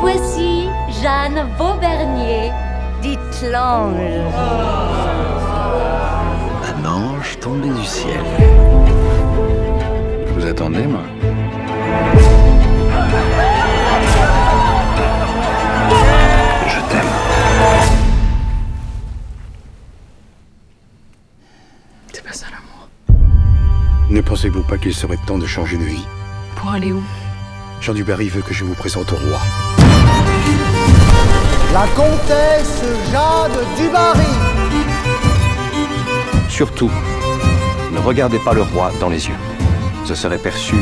voici Jeanne Vaubernier, dite l'ange. Un ange tombé du ciel. Vous attendez, moi Je t'aime. C'est pas ça l'amour. Ne pensez-vous pas qu'il serait temps de changer de vie? Pour aller où? Jean Dubarry veut que je vous présente au roi. La comtesse Jeanne Dubarry. Surtout, ne regardez pas le roi dans les yeux. Ce serait perçu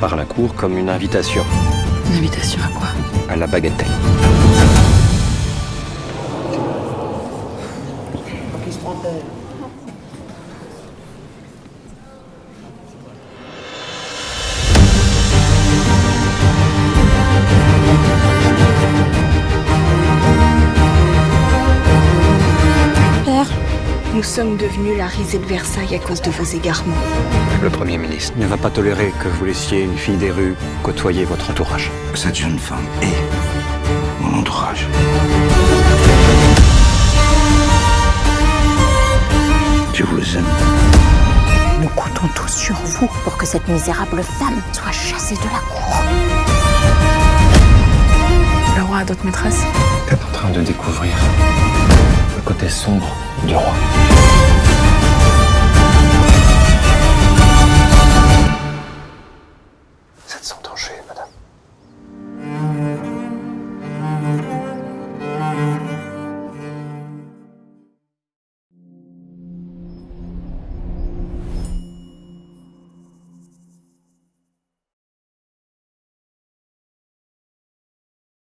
par la cour comme une invitation Une invitation à quoi? À la bagatelle. Qui se prend-elle nous sommes devenus la risée de Versailles à cause de vos égarements. Le Premier ministre ne va pas tolérer que vous laissiez une fille des rues côtoyer votre entourage. Cette jeune femme est mon entourage. Je vous aime. Nous comptons tous sur vous pour que cette misérable femme soit chassée de la cour. Le roi a d'autres maîtresses? Vous êtes en train de découvrir côté sombre du roi.